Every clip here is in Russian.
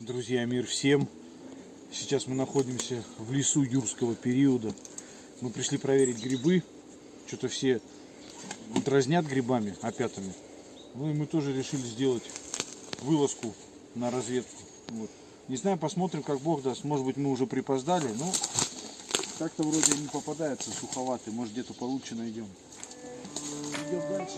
Друзья, мир всем! Сейчас мы находимся в лесу юрского периода. Мы пришли проверить грибы. Что-то все дразнят грибами, опятами. Ну и мы тоже решили сделать вылазку на разведку. Вот. Не знаю, посмотрим, как Бог даст. Может быть, мы уже припоздали, но как-то вроде не попадается суховатый. Может, где-то получше найдем. Идем дальше.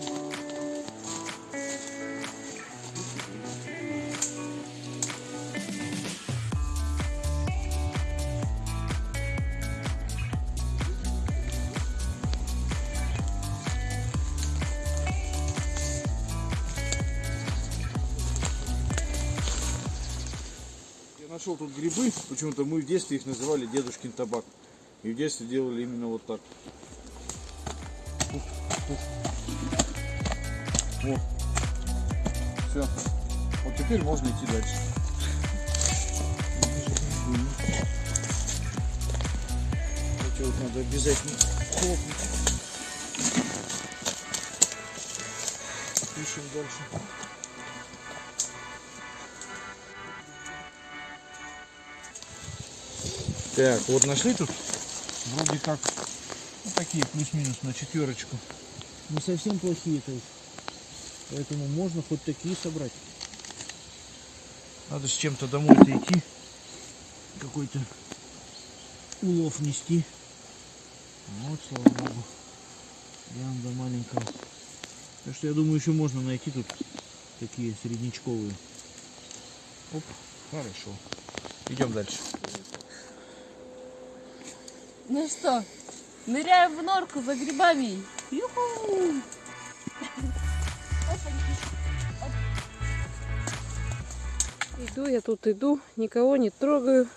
Я нашел тут грибы. Почему-то мы в детстве их называли дедушкин табак. И в детстве делали именно вот так. Вот. Все. Вот теперь можно идти дальше. Это вот надо обязательно хлопнуть. Пишем дальше. Так, вот нашли тут вроде как ну, такие плюс-минус на четверочку. Не совсем плохие, то есть. Поэтому можно хоть такие собрать. Надо с чем-то домой-то идти. Какой-то улов нести. Вот, слава богу. Прям до маленького. Так что я думаю, еще можно найти тут такие среднячковые. Оп, хорошо. Идем дальше. Ну что, ныряем в норку за грибами. Юху! Иду я тут, иду, никого не трогаю.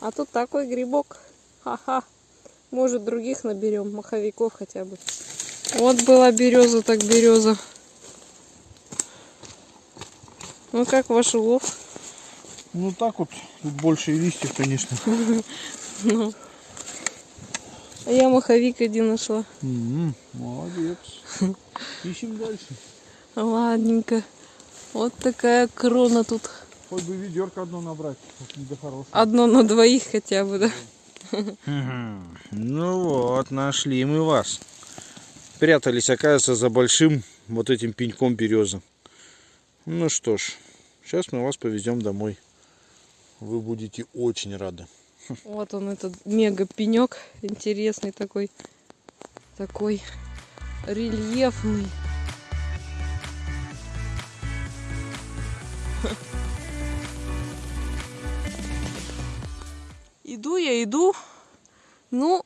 А тут такой грибок. Ха-ха. Может, других наберем, маховиков хотя бы. Вот была береза, так береза. Ну как ваш улов? Ну так вот, тут больше и листьев, конечно. Ну. А я маховик один нашла. Молодец. Ищем дальше. Ладненько. Вот такая крона тут. Хоть бы ведерко одно набрать, да хорошее. Одно на двоих хотя бы, да? Ну вот, нашли мы вас. Прятались, оказывается, за большим вот этим пеньком березы. Ну что ж, сейчас мы вас повезем домой. Вы будете очень рады. Вот он, этот мега пенек. Интересный такой. Такой рельефный. Иду я, иду. Ну,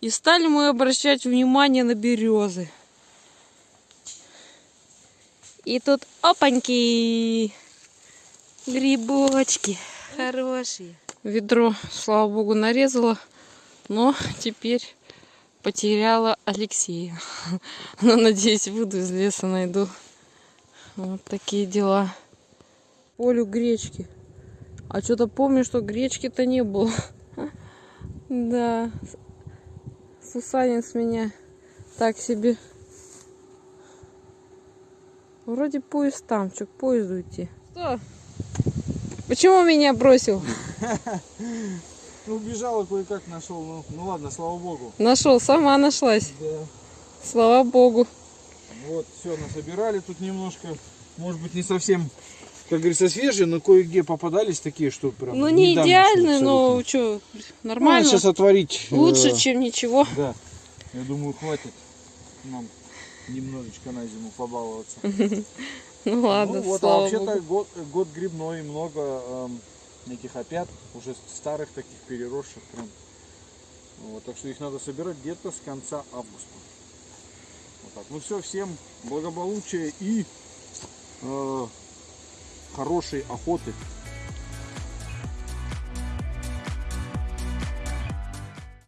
и стали мы обращать внимание на березы. И тут опаньки, грибочки хорошие. Ведро, слава богу, нарезала, но теперь потеряла Алексея. Но, надеюсь, выйду из леса, найду. Вот такие дела. Полю гречки. А что-то помню, что гречки-то не было. Да. Сусанин с меня так себе. Вроде поезд там. Что, к поезду идти? Что? Почему меня бросил? Ну, убежала кое-как нашел. Ну, ну ладно, слава богу. Нашел, сама нашлась. Да. Слава богу. Вот, все, насобирали тут немножко. Может быть, не совсем, как говорится, свежие, но кое-где попадались такие, что прям Ну, не еще но что, Ну, нормально. сейчас отварить. э, Лучше, чем ничего. Да. Я думаю, хватит нам немножечко на зиму побаловаться. Ну ладно, ну вот, а слава вообще-то богу. год, год грибной, много эм, этих опят, уже старых таких переросших прям. Вот, так что их надо собирать где-то с конца августа. Вот так. Ну все, всем благополучия и э, хорошей охоты.